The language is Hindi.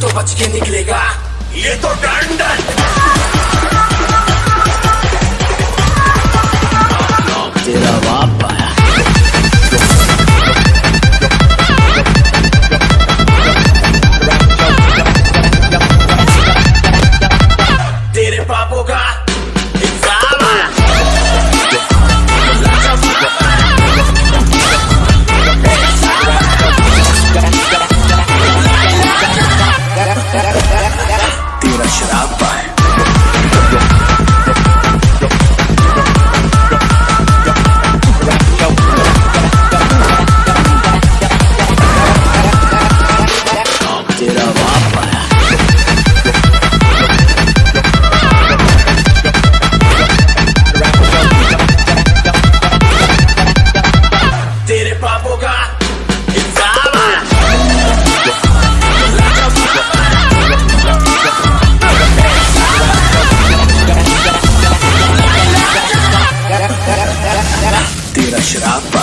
तो बच के निकलेगा। ये तो डंडन up.